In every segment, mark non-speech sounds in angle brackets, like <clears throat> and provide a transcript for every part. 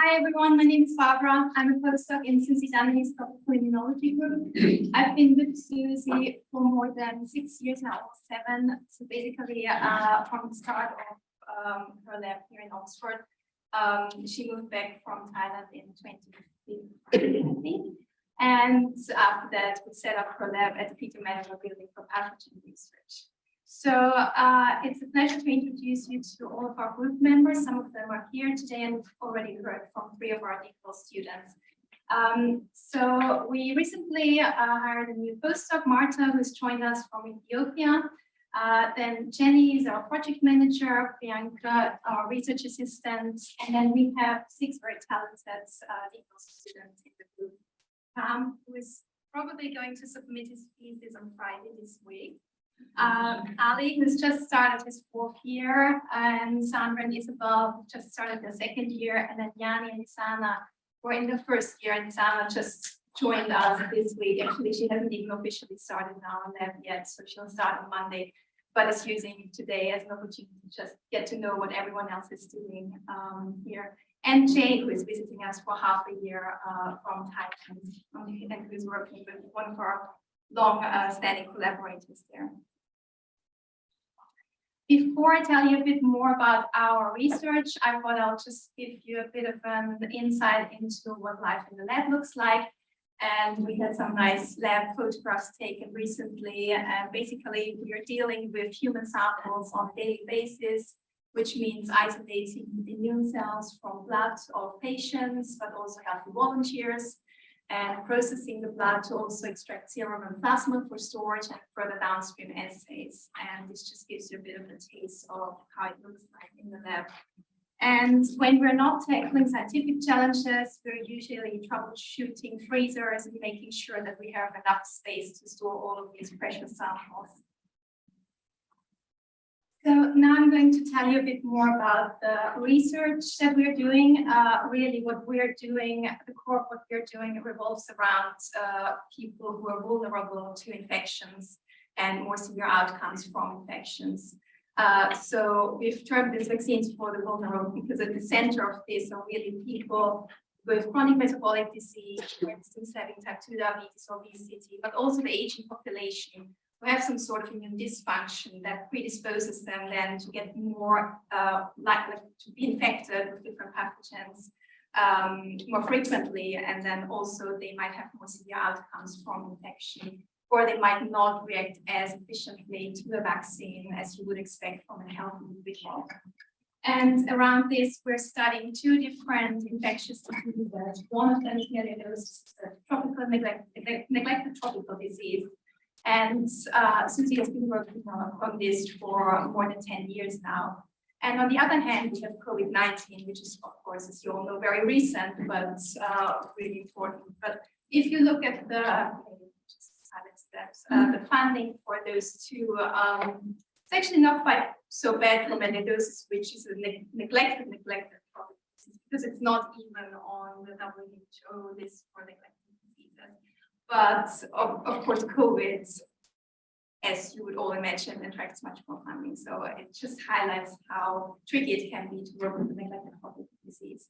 Hi everyone, my name is Barbara. I'm a postdoc in Susie Dunachie's Tropical Immunology group. I've been with Susie for more than six years now, seven. So basically, uh, from the start of um, her lab here in Oxford, um, she moved back from Thailand in 2015, And after that, we set up her lab at the Peter Medawar Building for Pathogen Research. So uh, it's a pleasure to introduce you to all of our group members. Some of them are here today and we've already heard from three of our DPhil students. Um, so we recently uh, hired a new postdoc, Marta, who's joined us from Ethiopia. Uh, then Jenny is our project manager, Bianca, our research assistant, and then we have six very talented uh, students in the group. Um, who is probably going to submit his thesis on Friday this week. Um, Ali, who's just started his fourth year, and Sandra and Isabel just started their second year, and then Yanni and Sana were in the first year, and Sana just joined us this week. Actually, she hasn't even officially started now on lab yet, so she'll start on Monday, but is using today as an opportunity to just get to know what everyone else is doing um, here. And Jay, who is visiting us for half a year uh, from Thailand, and who's working with one of our long-standing uh, collaborators there. Before I tell you a bit more about our research, I thought I'll just give you a bit of an insight into what life in the lab looks like. And we had some nice lab photographs taken recently. And basically, we are dealing with human samples on a daily basis, which means isolating immune cells from blood of patients, but also healthy volunteers and processing the blood to also extract serum and plasma for storage and further downstream assays. And this just gives you a bit of a taste of how it looks like in the lab. And when we're not tackling scientific challenges, we're usually troubleshooting freezers and making sure that we have enough space to store all of these precious samples. So now I'm going to tell you a bit more about the research that we're doing. Uh, really what we're doing, the core of what we're doing revolves around uh, people who are vulnerable to infections and more severe outcomes from infections. Uh, so we've termed these vaccines for the vulnerable because at the center of this are really people with chronic metabolic disease, for instance, having type 2 diabetes obesity, but also the aging population who have some sort of immune dysfunction that predisposes them then to get more uh, likely to be infected with different pathogens um, more frequently, and then also they might have more severe outcomes from infection, or they might not react as efficiently to the vaccine as you would expect from a healthy individual. And around this, we're studying two different infectious diseases. One of them is tropical neglect, neglected tropical disease, and uh, Susie has been working on this for more than 10 years now. And on the other hand, we have COVID-19, which is, of course, as you all know, very recent, but uh, really important. But if you look at the, uh, the funding for those two, um, it's actually not quite so bad for melioidosis, which is a ne neglected, neglected problem, because it's not even on the WHO list for neglected but of, of course, COVID, as you would all imagine, attracts much more funding. So it just highlights how tricky it can be to work with neglected public disease.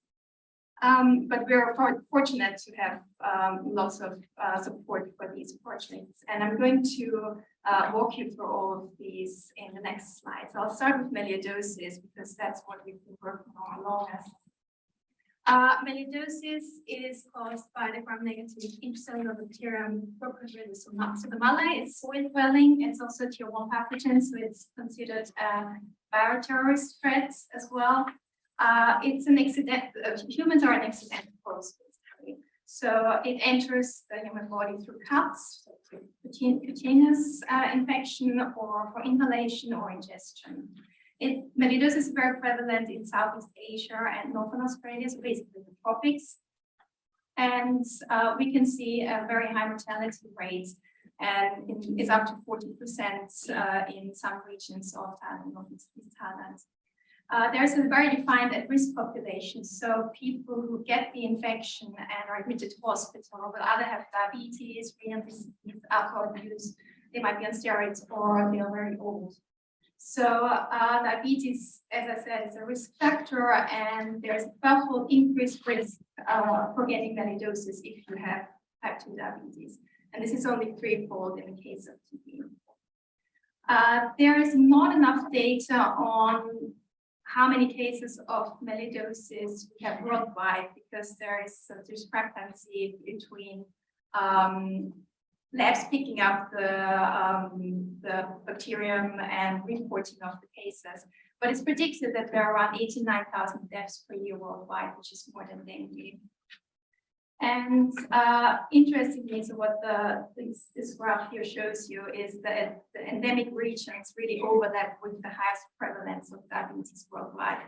Um, but we're for, fortunate to have um, lots of uh, support for these projects. And I'm going to uh, walk you through all of these in the next slide. So I'll start with melioidosis because that's what we've been working on longest. Uh, is caused by the gram-negative intracellular bacterium Pseudomonas It's soil dwelling. It's also tier one pathogen, so it's considered a bioterrorist threat as well. Uh, it's an accident. Uh, humans are an accidental host, So it enters the human body through cuts, cutaneous uh, infection, or for inhalation or ingestion. It, is very prevalent in Southeast Asia and Northern Australia, so basically the tropics. And uh, we can see a very high mortality rate and it is up to 40% uh, in some regions of Thailand, Northeast Thailand. Uh, there's a very defined at-risk population, so people who get the infection and are admitted to hospital will either have diabetes, renal disease, alcohol abuse, they might be on steroids, or they are very old. So uh, diabetes, as I said, is a risk factor and there's a twelvefold increased risk uh, for getting melioidosis if you have type 2 diabetes. And this is only threefold in the case of TB. Uh, there is not enough data on how many cases of melioidosis we have worldwide because there is a discrepancy between um, labs picking up the, um, the bacterium and reporting of the cases. But it's predicted that there are around 89,000 deaths per year worldwide, which is more than dengue. And uh, interestingly, so what the this, this, graph here shows you is that the endemic regions really overlap with the highest prevalence of diabetes worldwide,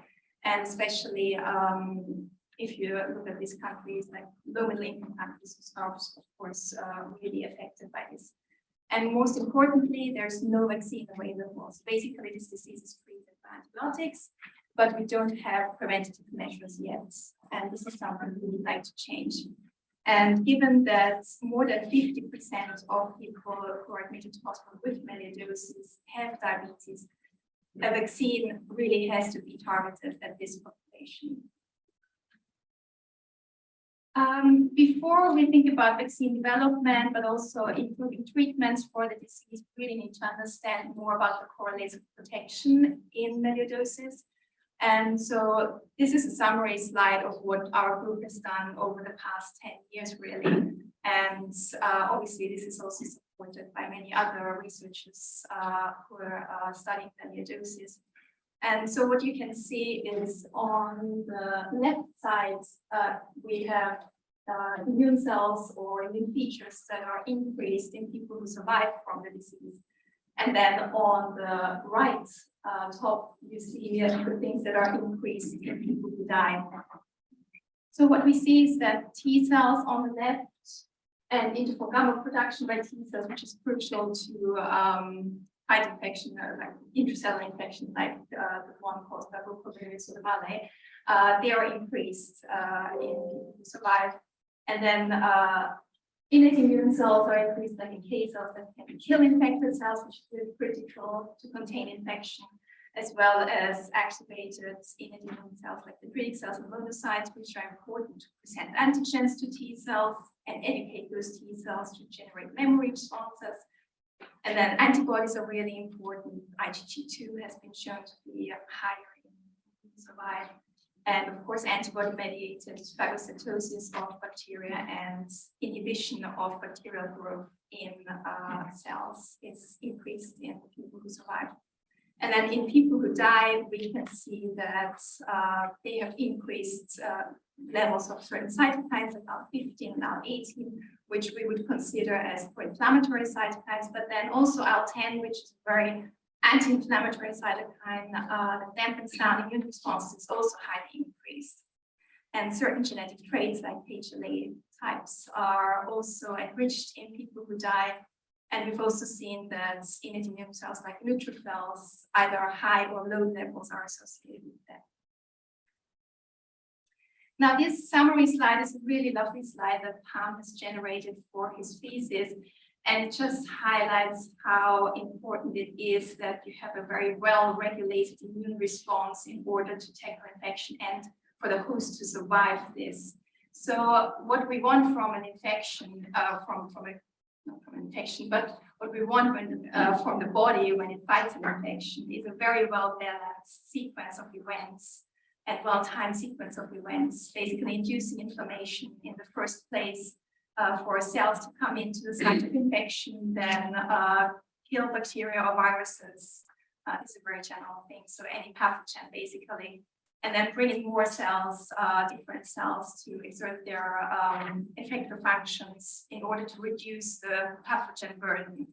and especially um, if you look at these countries like low middle income countries, who are of course uh, really affected by this. And most importantly, there's no vaccine available. So basically, this disease is treated by antibiotics, but we don't have preventative measures yet. And this is something we would like to change. And given that more than 50% of people who are admitted to hospital with melioidosis have diabetes, a vaccine really has to be targeted at this population. Um, before we think about vaccine development, but also improving treatments for the disease, we really need to understand more about the correlates of protection in melioidosis. And so this is a summary slide of what our group has done over the past 10 years, really. And uh, obviously, this is also supported by many other researchers uh, who are uh, studying melioidosis. And so what you can see is on the left side, uh, we have uh, immune cells or immune features that are increased in people who survive from the disease. And then on the right uh, top, you see the things that are increased in people who die. So what we see is that T cells on the left and interferon gamma production by T cells, which is crucial to um, fight infection, uh, like intracellular infection, like uh, the one caused by Brucellosis or the Valley, uh, they are increased uh, in survive. And then uh, innate immune cells are increased like NK cells that can kill infected cells, which is critical to contain infection, as well as activated innate immune cells like the dendritic cells and monocytes, which are important to present antigens to T cells and educate those T cells to generate memory responses. And then antibodies are really important. IgG2 has been shown to be higher in survive and of course antibody-mediated phagocytosis of bacteria and inhibition of bacterial growth in uh, cells is increased in people who survive. And then in people who die, we can see that uh, they have increased uh, levels of certain cytokines, about 15, now 18, which we would consider as pro-inflammatory cytokines, but then also IL-10, which is very anti-inflammatory cytokine uh, that dampens down immune responses is also highly increased. And certain genetic traits like HLA types are also enriched in people who die. And we've also seen that innate immune cells like neutrophils, either high or low levels are associated with that. Now, this summary slide is a really lovely slide that Pam has generated for his thesis. And it just highlights how important it is that you have a very well-regulated immune response in order to tackle infection and for the host to survive this. So what we want from an infection, uh, from, from a not from infection, but what we want when, uh, from the body when it fights an infection is a very well-balanced sequence of events and well-timed sequence of events, basically inducing inflammation in the first place uh, for cells to come into the site of infection, then uh, kill bacteria or viruses. Uh, it's a very general thing. So any pathogen, basically, and then bringing more cells, uh, different cells to exert their um, effector functions in order to reduce the pathogen burden.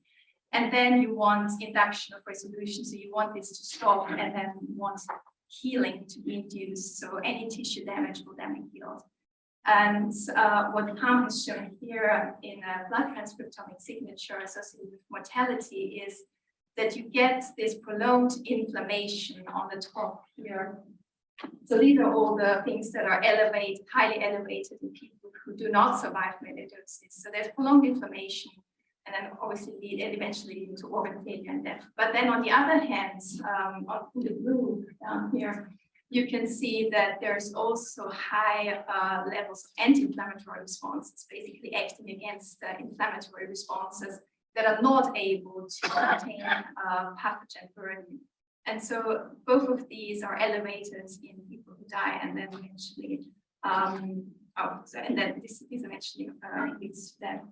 And then you want induction of resolution. So you want this to stop and then you want healing to be induced. So any tissue damage will then be healed. And uh, what Pam has shown here in a blood transcriptomic signature associated with mortality is that you get this prolonged inflammation on the top here. So these are all the things that are elevated, highly elevated in people who do not survive melioidosis. So there's prolonged inflammation. and then obviously lead eventually leading to organ failure and death. But then on the other hand, um, on the blue down here, you can see that there's also high uh, levels of anti-inflammatory responses, basically acting against the inflammatory responses that are not able to contain uh, pathogen burden. And so both of these are elevators in people who die and then eventually, um, oh, so, and then this, this eventually uh, leads to death.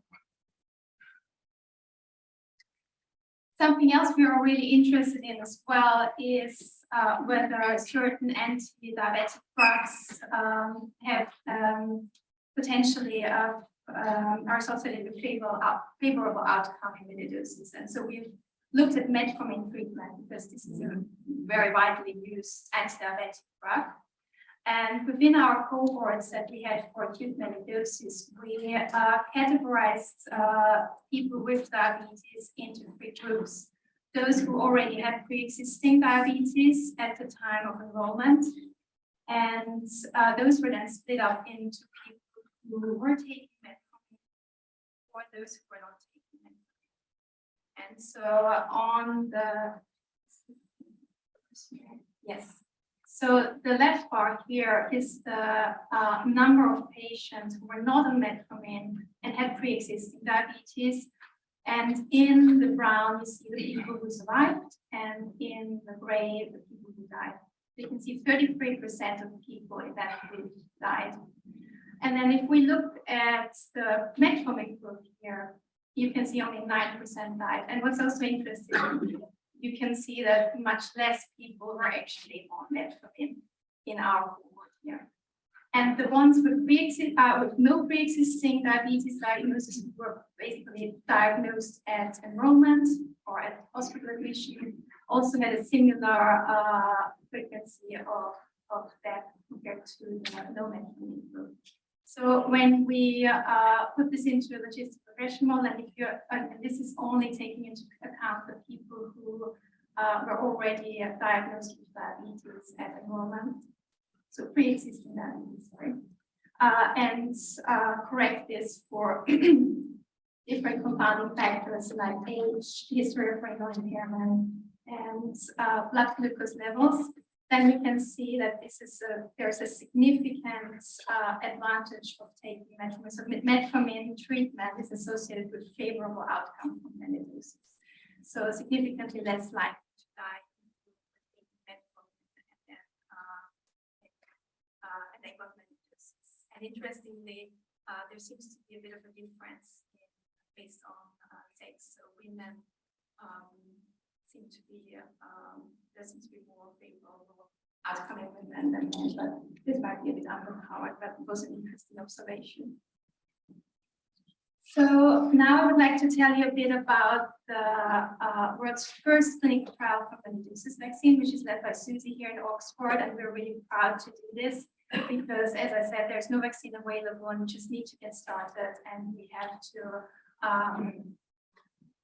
Something else we are really interested in as well is uh, whether certain anti-diabetic drugs um, have um, potentially uh, um, are associated with favorable, out, favorable outcome in melioidosis. And so we've looked at metformin treatment because this is a very widely used anti-diabetic drug. And within our cohorts that we had for acute melioidosis, we uh, categorized uh, people with diabetes into three groups. Those who already had pre-existing diabetes at the time of enrollment, and uh, those were then split up into people who were taking metformin or those who were not. And so on the, yes, so the left part here is the uh, number of patients who were not on metformin and had pre-existing diabetes. And in the brown, you see the people who survived, and in the gray, the people who died. You can see 33% of people in that group died. And then if we look at the metformin group here, you can see only 9% died. And what's also interesting you can see that much less people were actually on metformin in our cohort here. And the ones with, pre uh, with no pre-existing diabetes diagnosis were basically diagnosed at enrollment or at hospital admission, also had a similar uh, frequency of, of death compared to the no metformin group. So when we uh, put this into a logistic regression model, and if you're, and this is only taking into account the people who uh, were already diagnosed with diabetes at enrollment, so pre-existing diabetes, sorry, uh, and uh, correct this for <clears throat> different compounding factors like age, history of renal impairment, and uh, blood glucose levels then we can see that this is a, there's a significant uh, advantage of taking metformin. So metformin treatment is associated with favorable outcome from melioidosis. So significantly less likely to die and interestingly, uh, there seems to be a bit of a difference in, based on uh, sex. So women um, seem to be um, there seems to be more favorable outcome in women than men, but this might be a bit underpowered, but it was an interesting observation. So now I would like to tell you a bit about the uh, world's first clinical trial for the melioidosis vaccine, which is led by Susie here in Oxford, and we're really proud to do this because, as I said, there's no vaccine available, and we just need to get started, and we have to um,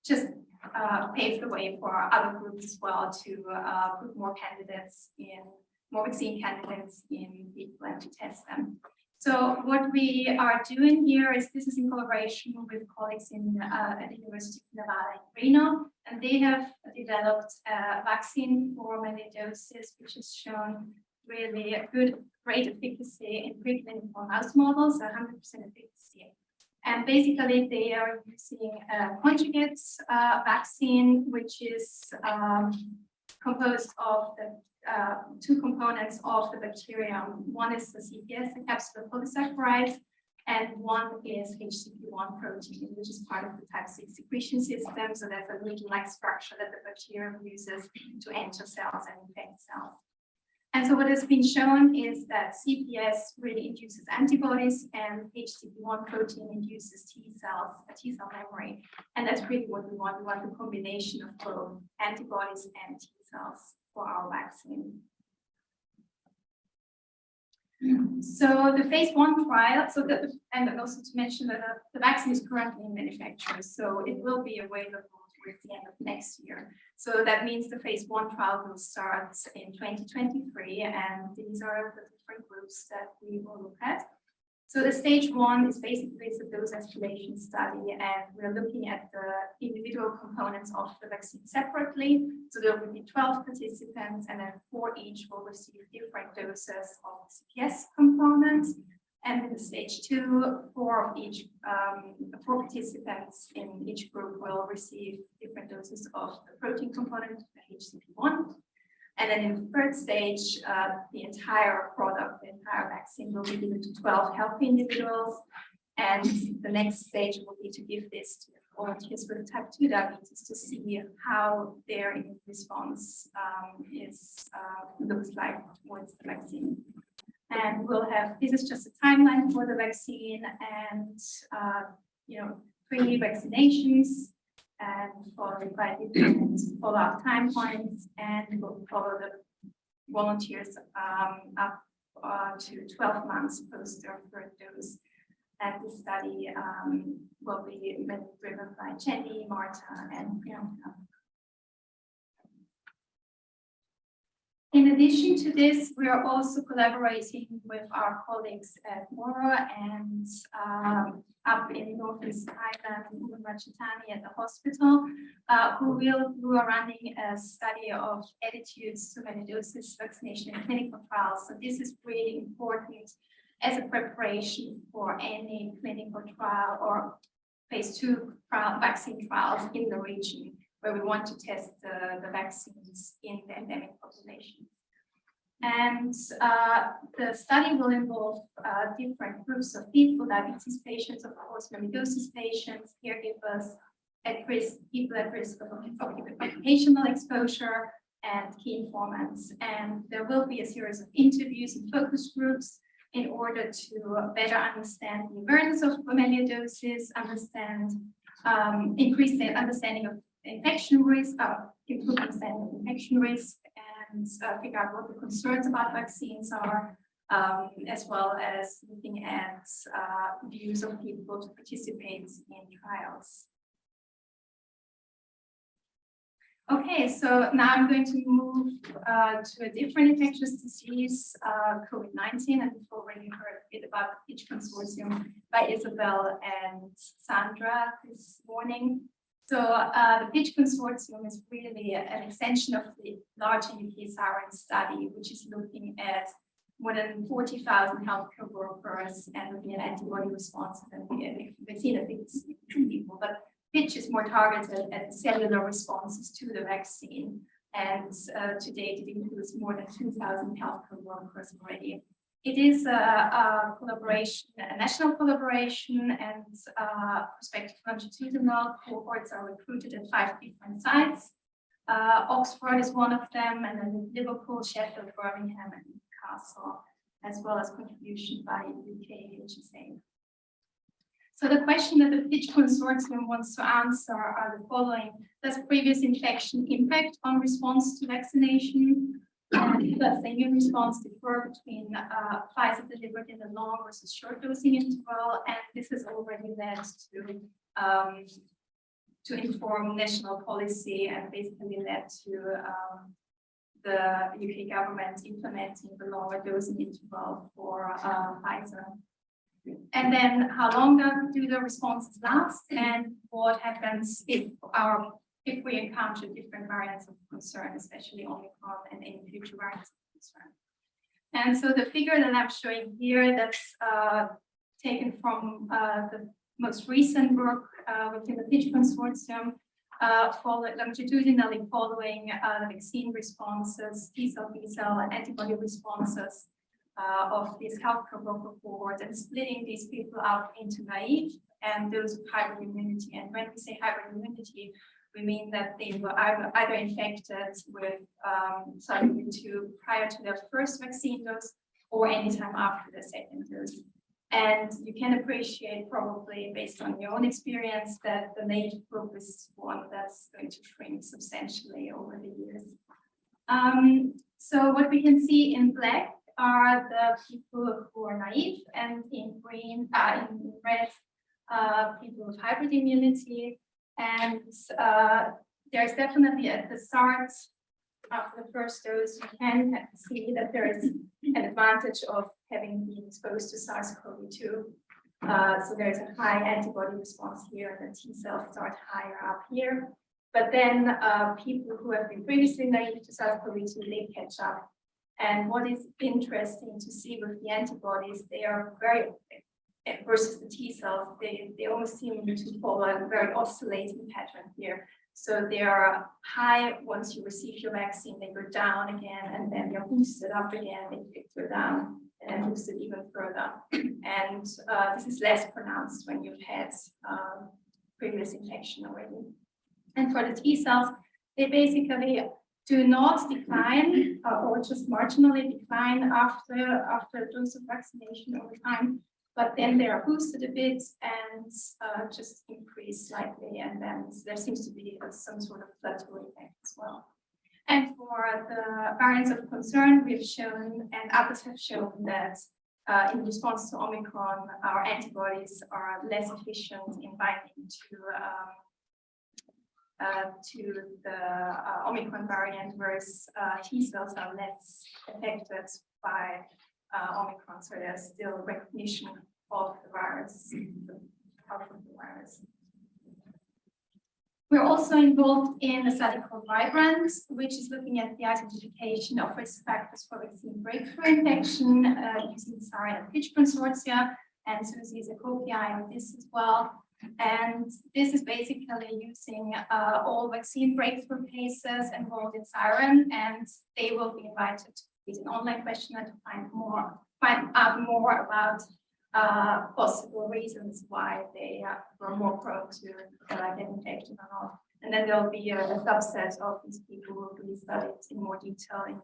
just uh, pave the way for other groups as well to uh, put more candidates in, more vaccine candidates in people and to test them. So what we are doing here is this is in collaboration with colleagues in uh, at the University of Nevada in Reno, and they have developed a vaccine for melioidosis, which has shown really a good, great efficacy in preclinical mouse models, 100% efficacy and basically, they are using a conjugate uh, vaccine, which is um, composed of the uh, two components of the bacterium. One is the CPS, the capsular polysaccharide, and one is HCP1 protein, which is part of the type 6 secretion system. So that's a needle-like structure that the bacterium uses to enter cells and infect cells. And so what has been shown is that CPS really induces antibodies and HCP1 protein induces T cells, a T cell memory. And that's really what we want. We want the combination of both antibodies and T cells for our vaccine. So the phase one trial, so that, and also to mention that the vaccine is currently in manufacture, so it will be available towards the end of next year. So that means the phase one trial will start in 2023, and these are the different groups that we will look at. So the stage one is basically it's a dose escalation study, and we're looking at the individual components of the vaccine separately. So there will be 12 participants, and then four each will receive different doses of CPS components. And in stage two, four of each, um, four participants in each group will receive different doses of the protein component, the HCP1. And then in the third stage, uh, the entire product, the entire vaccine will be given to 12 healthy individuals. And the next stage will be to give this to volunteers with type 2 diabetes to see how their response um, is uh, looks like towards the vaccine. And we'll have, this is just a timeline for the vaccine and, uh, you know, three vaccinations and followed by different follow-up time points and we'll follow the volunteers um, up uh, to 12 months post their third dose. And the study um, will be driven by Jenny, Marta, and Priyanka. In addition to this, we are also collaborating with our colleagues at MORU and um, up in Northeast Thailand, in Ratchathani at the hospital, uh, who will who are running a study of attitudes to doses vaccination in clinical trials. So this is really important as a preparation for any clinical trial or phase two trial, vaccine trials in the region where we want to test the, vaccines in the endemic population. And uh, the study will involve uh, different groups of people, diabetes patients, of course, mellitus patients, caregivers, at risk, people at risk of occupational exposure, and key informants. And there will be a series of interviews and focus groups in order to better understand the awareness of melioidosis, understand, um, increase the understanding of infection risk, uh, improve understanding of infection risk, and uh, figure out what the concerns about vaccines are, um, as well as looking at uh, views of people to participate in trials. Okay, so now I'm going to move uh, to a different infectious disease, uh, COVID-19, and before we heard a bit about PITCH consortium by Isabel and Sandra this morning. So uh, the PITCH consortium is really an extension of the larger UK siren study, which is looking at more than 40,000 healthcare workers and looking at antibody response and vaccine efficacy in people. But PITCH is more targeted at cellular responses to the vaccine. And uh, to date, it includes more than 2,000 healthcare workers already. It is a, a, collaboration, a national collaboration, and uh, prospective longitudinal cohorts are recruited at five different sites. Uh, Oxford is one of them, and then Liverpool, Sheffield, Birmingham, and Newcastle, as well as contribution by UK HSA. So the question that the PITCH consortium wants to answer are the following. Does previous infection impact on response to vaccination? The immune response differ between uh, Pfizer delivered in the long versus short dosing interval? And this has already led to um, to inform national policy and basically led to um, the UK government implementing the longer dosing interval for uh, Pfizer. And then how long do the responses last and what happens if our if we encounter different variants of concern, especially Omicron and any future variants of concern. And so the figure that I'm showing here, that's uh, taken from uh, the most recent work uh, within the PITCH consortium, uh, longitudinally following uh, the vaccine responses, T-cell, B-cell, and antibody responses uh, of these healthcare worker cohorts and splitting these people out into naive and those with hybrid immunity. And when we say hybrid immunity, we mean that they were either infected with um, SARS-CoV-2 prior to their first vaccine dose or anytime after the second dose. And you can appreciate probably based on your own experience that the native group is one that's going to shrink substantially over the years. Um, so what we can see in black are the people who are naive and in green, uh, in red, uh, people with hybrid immunity and uh, there's definitely at the start of the first dose, you can see that there is an advantage of having been exposed to SARS-CoV-2. Uh, so there's a high antibody response here, and the T cells start higher up here. But then uh, people who have been previously naive to SARS-CoV-2, they catch up. And what is interesting to see with the antibodies, they are very versus the T cells, they, they almost seem to follow a very oscillating pattern here. So they are high once you receive your vaccine, they go down again, and then they're boosted up again, they go down and boosted even further. <clears throat> And uh, this is less pronounced when you've had um, previous infection already. And for the T cells, they basically do not decline uh, or just marginally decline after after a dose of vaccination over time but then they are boosted a bit and uh, just increase slightly, and then there seems to be some sort of plateau effect as well. And for the variants of concern, we've shown, and others have shown that uh, in response to Omicron, our antibodies are less efficient in binding to um, uh, to the uh, Omicron variant, whereas uh, T cells are less affected by uh, Omicron, so there's still recognition of the virus, the of the virus. We're also involved in a study called Vibrant, which is looking at the identification of risk factors for vaccine breakthrough infection uh, using SARI and Pitch consortia, and Susie is a co-PI on this as well. And this is basically using uh, all vaccine breakthrough cases involved in Siren, and they will be invited to an online questionnaire to find more, find out more about uh, possible reasons why they uh, were more prone to uh, get infected or not. And then there'll be a, a, subset of these people who will be studied in more detail in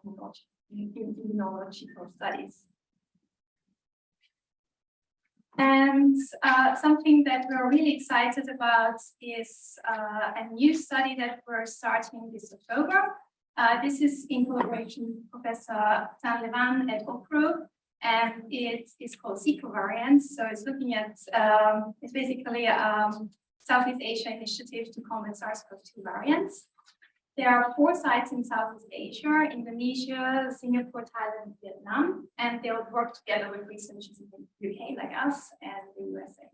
immunological studies. And uh, something that we're really excited about is uh, a new study that we're starting this October. Uh, this is in collaboration with Professor Tan Levan at OPRO, and it is called SICO variants. So it's looking at, um, it's basically a um, Southeast Asia initiative to combat SARS-CoV-2 variants. There are four sites in Southeast Asia, Indonesia, Singapore, Thailand, Vietnam, and they'll work together with researchers in the UK like us and the USA.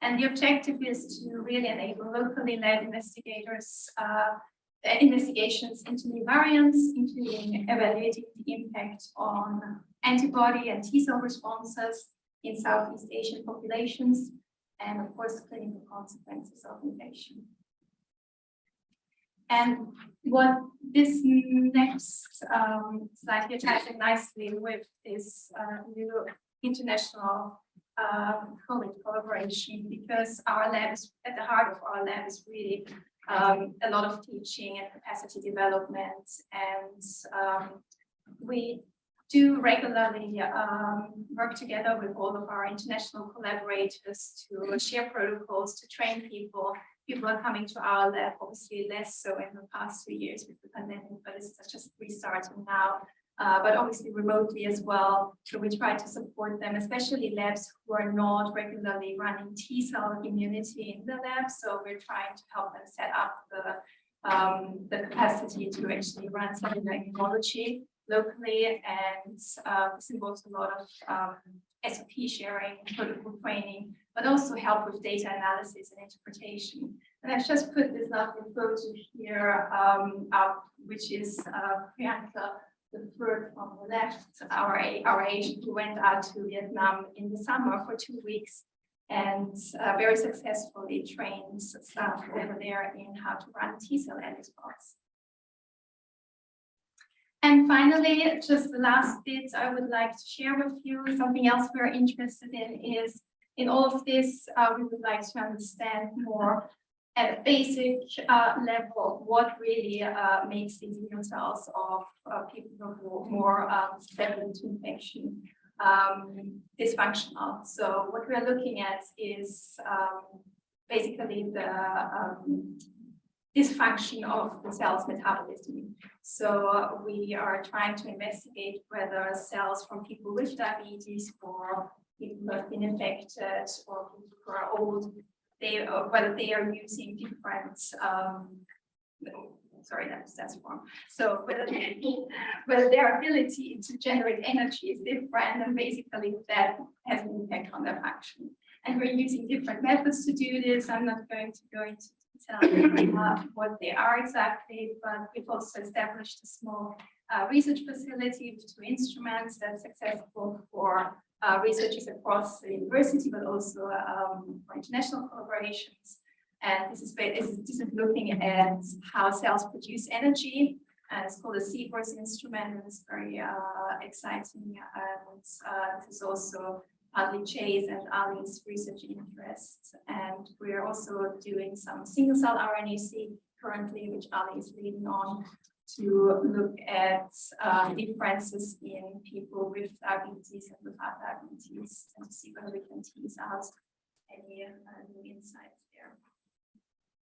And the objective is to really enable locally led investigators uh, investigations into new variants, including evaluating the impact on antibody and T cell responses in Southeast Asian populations, and of course, clinical consequences of infection. And what this next um, slide here ties in nicely with this uh, new international um, COVID collaboration, because our lab is at the heart of our lab is really um, a lot of teaching and capacity development, and um, we do regularly um, work together with all of our international collaborators to share protocols, to train people. People are coming to our lab, obviously less so in the past two years with the pandemic, but it's just restarting now. Uh, but obviously remotely as well. So we try to support them, especially labs who are not regularly running T cell immunity in the lab. So we're trying to help them set up the um, the capacity to actually run cellular immunology locally and uh, this involves a lot of um, SOP sharing, protocol training, but also help with data analysis and interpretation. And I've just put this lovely photo here um, up, which is uh, Priyanka, the third from the left, our, our Asian who went out to Vietnam in the summer for two weeks and uh, very successfully trained staff over there in how to run T-cell antibodies. And finally, just the last bit I would like to share with you, something else we're interested in is in all of this, uh, we would like to understand more at a basic uh, level what really uh, makes these immune cells of uh, people who are more um, susceptible to infection um, dysfunctional. So what we're looking at is um, basically the um, dysfunction of the cell's metabolism. So we are trying to investigate whether cells from people with diabetes or people who have been infected or people who are old, they or whether they are using different um, sorry, that's, that's wrong. So whether, <laughs> whether their ability to generate energy is different and basically that has an impact on their function. And we're using different methods to do this. I'm not going to go into detail <laughs> uh, what they are exactly, but we've also established a small uh, research facility with two instruments that's accessible for uh, researchers across the university, but also um, for international collaborations. And this is, this is, looking at how cells produce energy. And it's called a Seahorse instrument, and it's very uh, exciting. And uh, this is also partly Chase and Ali's research interests. And we're also doing some single cell RNA-seq currently, which Ali is leading on to look at uh, differences in people with diabetes and without diabetes and to see whether we can tease out any uh, new insights.